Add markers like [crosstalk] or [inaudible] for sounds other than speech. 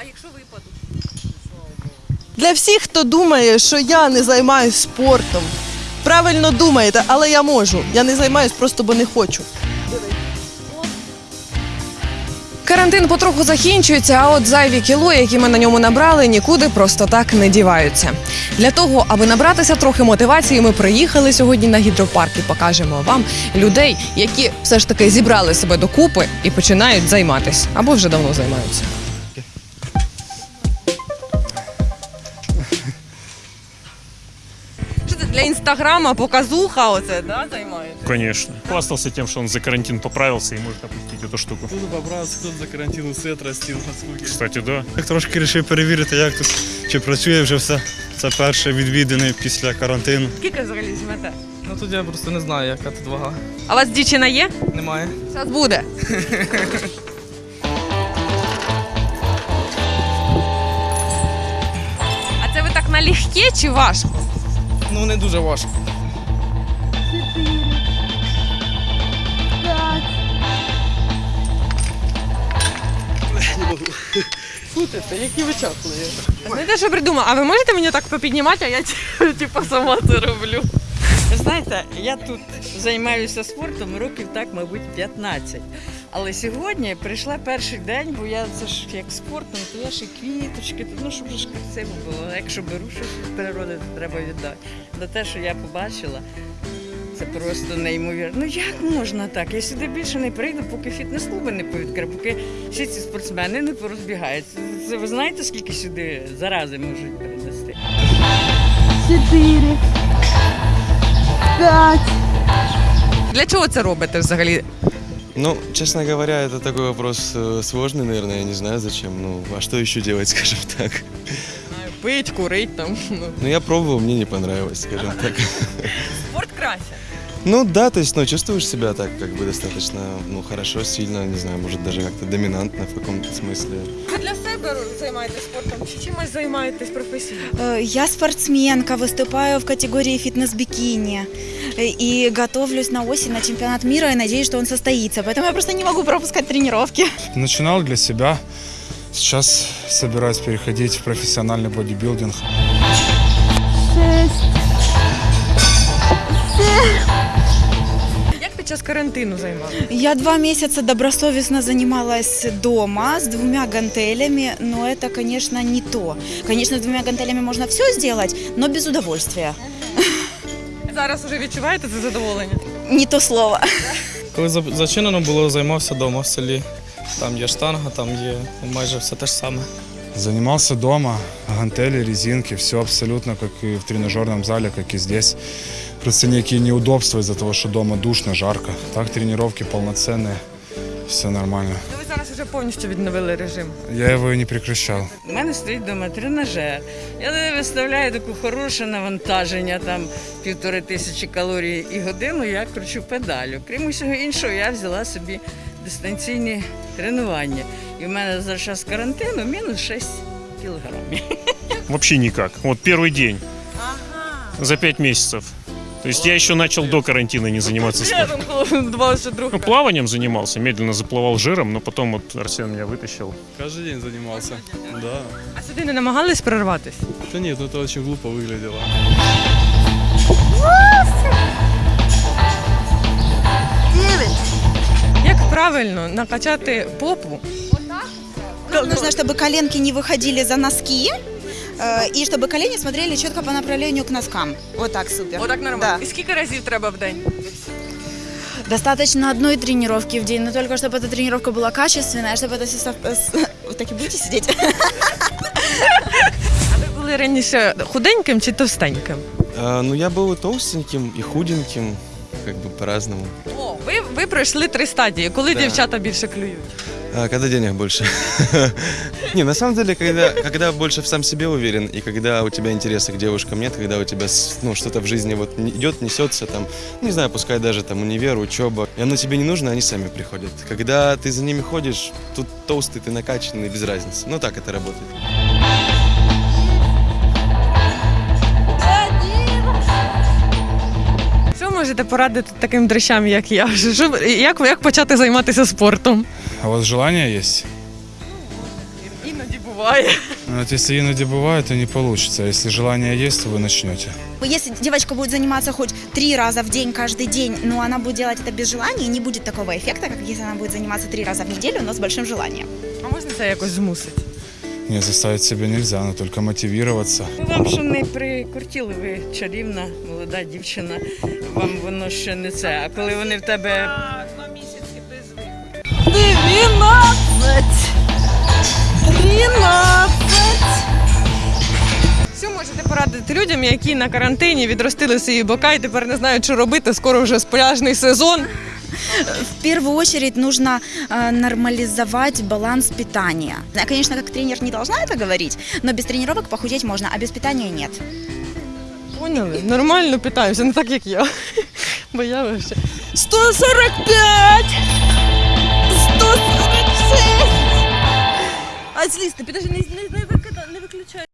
А якщо випадуть? Для всіх, хто думає, що я не займаюся спортом, правильно думаєте, але я можу. Я не займаюся просто, бо не хочу. Карантин потроху закінчується, а от зайві кіло, які ми на ньому набрали, нікуди просто так не діваються. Для того, аби набратися трохи мотивації, ми приїхали сьогодні на гідропарк і покажемо вам людей, які все ж таки зібрали себе докупи і починають займатися або вже давно займаються. Для інстаграма показуха? Оце да займаєте? Конечно. Хвастался тем, что он за карантин поправился и может опустить эту штуку. Тут поправився, тут за карантин усе отрастив на скуки. Кстати, да. Я трошки вирішив перевірити, як тут чи працює вже все. Це перше відвідини після карантину. Скільки взагалі візьмете? Ну тут я просто не знаю, яка тут вага. А у вас дівчина є? Немає. Зараз буде. А це ви так налегке чи важко? Ну не дуже важко. Слухайте, які ви чахли. Знаєте, що придумав? А ви можете мені так попіднімати, а я типу сама це роблю. Знаєте, я тут займаюся спортом років так, мабуть, 15. Але сьогодні прийшла перший день, бо я це ж як спортом, то я ще квіточки, то, ну щоб ж красиво було. Якщо беру щось від природи, то треба віддати. На те, що я побачила, це просто неймовірно. Ну як можна так? Я сюди більше не прийду, поки фітнес-клуби не повідкрив, поки всі ці спортсмени не порозбігаються. Це ви знаєте, скільки сюди зарази можуть перенести? Для чого це робите взагалі? Ну, честно говоря, это такой вопрос э, сложный, наверное, я не знаю зачем. Ну, а что еще делать, [laughs] скажем так? Пить, курить там. Ну, Ну, я пробовал, мне не понравилось, скажем так. Спорт краще. Ну, да, то есть, ну, чувствуешь себя так, как бы, достаточно, ну, хорошо, сильно, не знаю, может, даже как-то доминантно в каком-то смысле. Ви для себе займаєтесь спортом чи чимось займаєтесь професійно? Э, Я спортсменка, выступаю в категории фитнес-бикини э, и готовлюсь на осень на чемпионат мира и надеюсь, что он состоится. Поэтому я просто не могу пропускать тренировки. Начинал для себя. Сейчас собираюсь переходить в профессиональный бодибилдинг. Як Час карантину займалися? Я два месяца добросовестно занималась дома с двумя гантелями, но это, конечно, не то. Конечно, с двумя гантелями можно все сделать, но без удовольствия. Зараз вже відчуваєте це задоволення? Не то слово. Коли за- зачинено було, займався вдома в селі. Там є штанга, там є майже все те ж саме. Занимался дома, гантели, резинки, все абсолютно как и в тренажерном зале, как и здесь. Просто некие неудобства из-за того, что дома душно, жарко. Так тренировки полноценные, все нормально. Ну ви зараз вже повністю відновили режим. Я его и не прекращал. У мене стоїть вдома тренажер. Я виставляю таке хороше навантаження, там півтори тисячі калорій і годину я кручу педалю. Крім усього іншого, я взяла собі дистанційні тренування. І в мене за час карантину мінус 6 кілограмів. Вообще никак. Вот первый день. За пять месяцев. То есть я еще начал до карантина не заниматься спортом. там два ще друг. Ну, плаванием занимался, медленно заплывал жиром, но потом вот Арсен меня вытащил. Кожен день займався. Да. А сюди не намагались прорватись? Та ні, ну це дуже глупо виглядело. Як правильно накачати попу? Нам нужно, чтобы коленки не выходили за носки, э, и чтобы колени смотрели четко по направлению к носкам. Вот так, супер. Отак нормально. Да. І скільки разів треба в день? Достаточно одной тренировки в день, но только чтобы эта тренировка была качественная, чтобы это все сов- с- [laughs] Вы так и будете сидеть? [laughs] А ви були раніше худеньким чи товстеньким? А, ну, я был и толстеньким, и худеньким, как бы по-разному. О, ви, ви пройшли три стадії. Коли Да. дівчата більше клюють? А когда денег больше? [laughs] Не, на самом деле, когда, когда больше в сам себе уверен, и когда у тебя интереса к девушкам нет, когда у тебя ну, что-то в жизни вот идет, несется, там, не знаю, пускай даже там универ, учеба, и оно тебе не нужно, они сами приходят. Когда ты за ними ходишь, тут толстый, ты накачанный, без разницы. Ну, так это работает. можете порадити таким дрищам, як я? Що, як, як почати займатися спортом? А у вас желание есть? Іноді буває. Ну, Вот если иноді бывает, то не получится. А Если желание есть, то вы начнете. Если девочка будет заниматься хоть три раза в день, каждый день, но она будет делать это без желания, не будет такого эффекта, как если она будет заниматься три раза в неделю, но с большим желанием. А можна це якось змусити? Не, заставить себя нельзя, но только мотивироваться. Ну, Вам що не прикортіли, ви чарівна, молода дівчина, Вам воно ще не це. А коли вони в тебе 12! 13! Що можете порадити людям, які на карантині відростили свої бока і тепер не знають, що робити, скоро вже пляжний сезон. В первую очередь нужно э, нормализовать баланс питания. Я, конечно, как тренер не должна это говорить, но без тренировок похудеть можно, а без питания нет. Поняли? Нормально питаюся, не так як я. Бо я вообще. 145! 146! А злізти, підожди, не, не, не, не виключай